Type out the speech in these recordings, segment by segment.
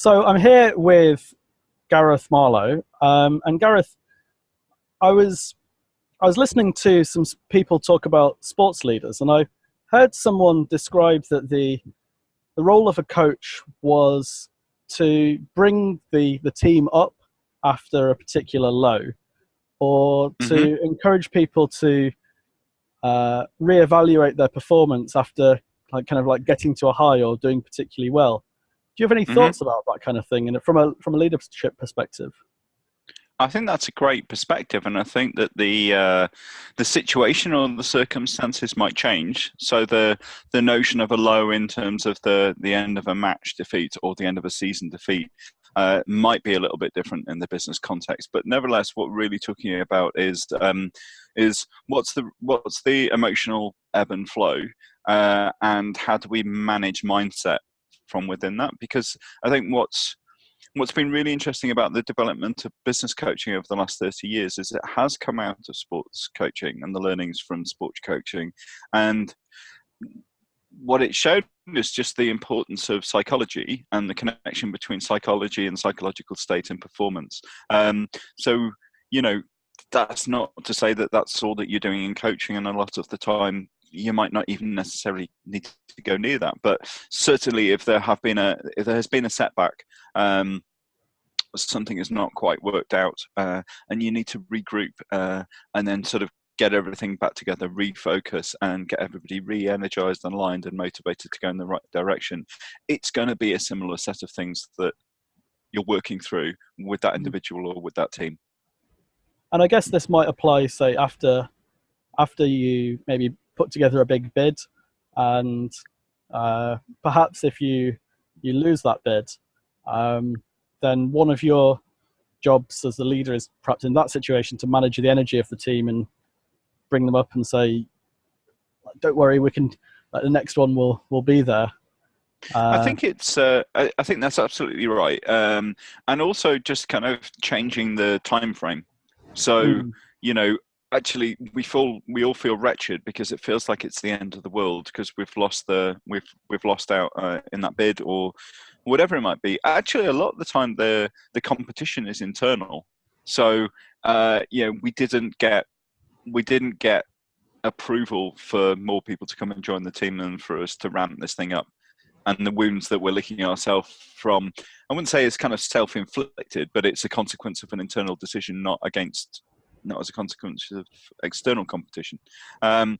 So I'm here with Gareth Marlow, um, and Gareth, I was I was listening to some people talk about sports leaders, and I heard someone describe that the the role of a coach was to bring the the team up after a particular low, or to mm-hmm. encourage people to uh, reevaluate their performance after like kind of like getting to a high or doing particularly well. Do you have any mm-hmm. thoughts about that kind of thing, and from a from a leadership perspective? I think that's a great perspective, and I think that the uh, the situation or the circumstances might change. So the the notion of a low in terms of the the end of a match defeat or the end of a season defeat uh, might be a little bit different in the business context. But nevertheless, what we're really talking about is um, is what's the what's the emotional ebb and flow, uh, and how do we manage mindset from within that? Because I think what's what's been really interesting about the development of business coaching over the last 30 years is it has come out of sports coaching and the learnings from sports coaching and what it showed is just the importance of psychology and the connection between psychology and psychological state and performance um, so you know that's not to say that that's all that you're doing in coaching and a lot of the time you might not even necessarily need to go near that. But certainly, if there have been a if there has been a setback, um, something is not quite worked out, uh, and you need to regroup uh, and then sort of get everything back together, refocus, and get everybody re-energized and aligned and motivated to go in the right direction. It's going to be a similar set of things that you're working through with that mm-hmm. individual or with that team. And I guess this might apply, say, after after you maybe put together a big bid, and uh, perhaps if you you lose that bid, um, then one of your jobs as the leader is perhaps in that situation to manage the energy of the team and bring them up and say, "Don't worry, we can. Like, the next one will will be there." Uh, I think it's. Uh, I, I, think that's absolutely right, um, and also just kind of changing the time frame. So mm. you know, actually we feel we all feel wretched because it feels like it's the end of the world because we've lost the we've we've lost out uh, in that bid or whatever it might be. Actually a lot of the time the the competition is internal. So uh you know we didn't get we didn't get approval for more people to come and join the team and for us to ramp this thing up. And the wounds that we're licking ourselves from i wouldn't say it's kind of self-inflicted but it's a consequence of an internal decision not against not as a consequence of external competition. Um,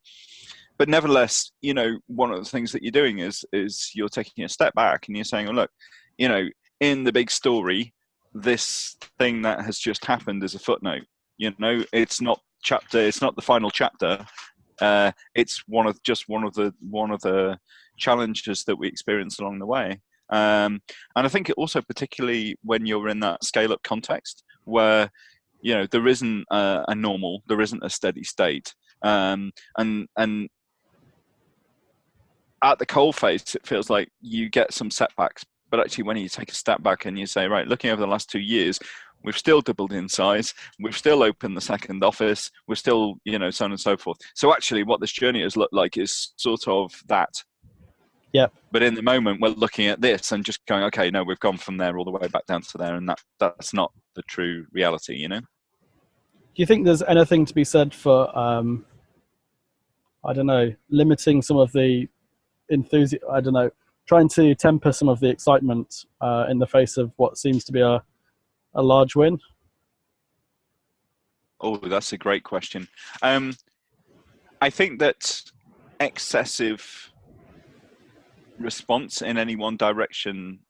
but nevertheless, you know, one of the things that you're doing is is you're taking a step back and you're saying, oh, look, you know, in the big story, this thing that has just happened is a footnote. You know, it's not chapter, it's not the final chapter. Uh, it's one of just one of the one of the challenges that we experience along the way. Um, and I think it also, particularly when you're in that scale up context, where you know there isn't a, a normal there isn't a steady state. Um, and and at the coal face it feels like you get some setbacks but actually when you take a step back and you say right looking over the last two years we've still doubled in size we've still opened the second office we're still you know so on and so forth. So actually what this journey has looked like is sort of that. Yeah. But in the moment, we're looking at this and just going, okay, no, we've gone from there all the way back down to there, and that that's not the true reality, you know. Do you think there's anything to be said for, um, I don't know, limiting some of the enthusiasm? I don't know, trying to temper some of the excitement uh, in the face of what seems to be a a large win? Oh, that's a great question. Um, I think that excessive response in any one direction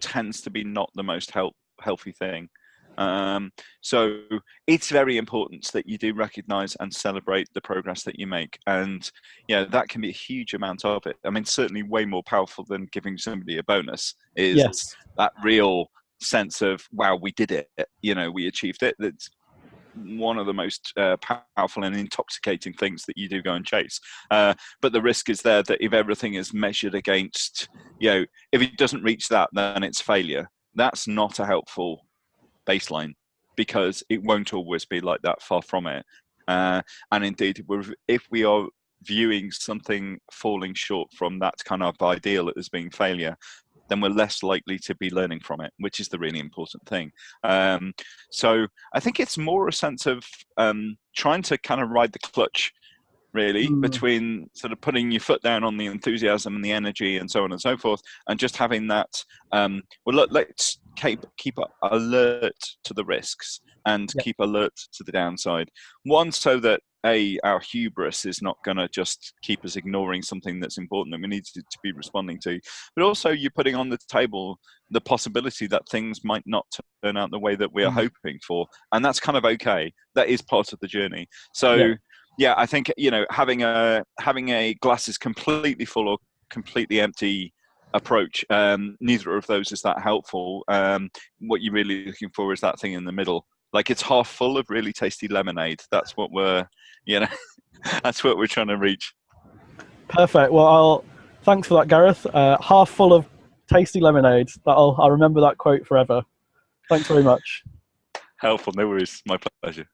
tends to be not the most help, healthy thing. Um, so it's very important that you do recognize and celebrate the progress that you make. And yeah, that can be a huge amount of it. I mean, certainly way more powerful than giving somebody a bonus is yes. that real sense of, wow, we did it. You know, we achieved it. That's one of the most uh, powerful and intoxicating things that you do go and chase. Uh, but the risk is there that if everything is measured against, you know, if it doesn't reach that, then it's failure. That's not a helpful baseline because it won't always be like that. Far from it. Uh, and indeed, if we are viewing something falling short from that kind of ideal as being failure, then we're less likely to be learning from it, which is the really important thing. Um, so I think it's more a sense of um, trying to kind of ride the clutch really mm. between sort of putting your foot down on the enthusiasm and the energy and so on and so forth and just having that um, well look, let's keep keep alert to the risks and yep. keep alert to the downside one so that a our hubris is not going to just keep us ignoring something that's important that we need to, to, be responding to but also you're putting on the table the possibility that things might not turn out the way that we are mm. hoping for and that's kind of okay that is part of the journey so yeah yeah, I think you know having a having a glasses completely full or completely empty approach. Um, neither of those is that helpful. Um, what you're really looking for is that thing in the middle. Like it's half full of really tasty lemonade. That's what we're, you know, that's what we're trying to reach. Perfect. Well, I'll thanks for that, Gareth. Uh, half full of tasty lemonade. That'll I'll remember that quote forever. Thanks very much. Helpful. No worries. My pleasure.